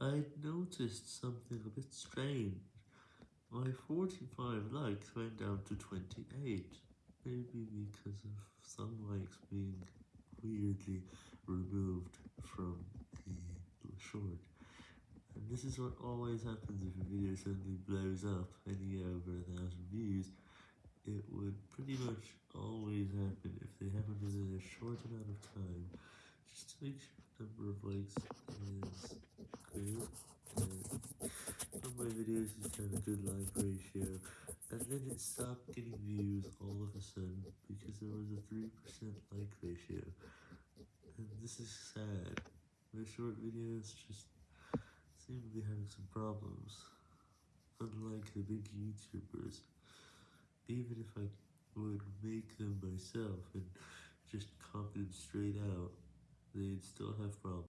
I noticed something a bit strange. My 45 likes went down to 28, maybe because of some likes being weirdly removed from the short. And this is what always happens if a video suddenly blows up and you get over a thousand views. It would pretty much always happen if they happen within a short amount of time, just to make sure the number of likes is clear. And on my videos kind of good like ratio, and then it stopped getting views all of a sudden because there was a 3% like ratio, and this is sad. My short videos just seem to be having some problems, unlike the big YouTubers. Even if I would make them myself and just copy them straight out, they'd still have problems.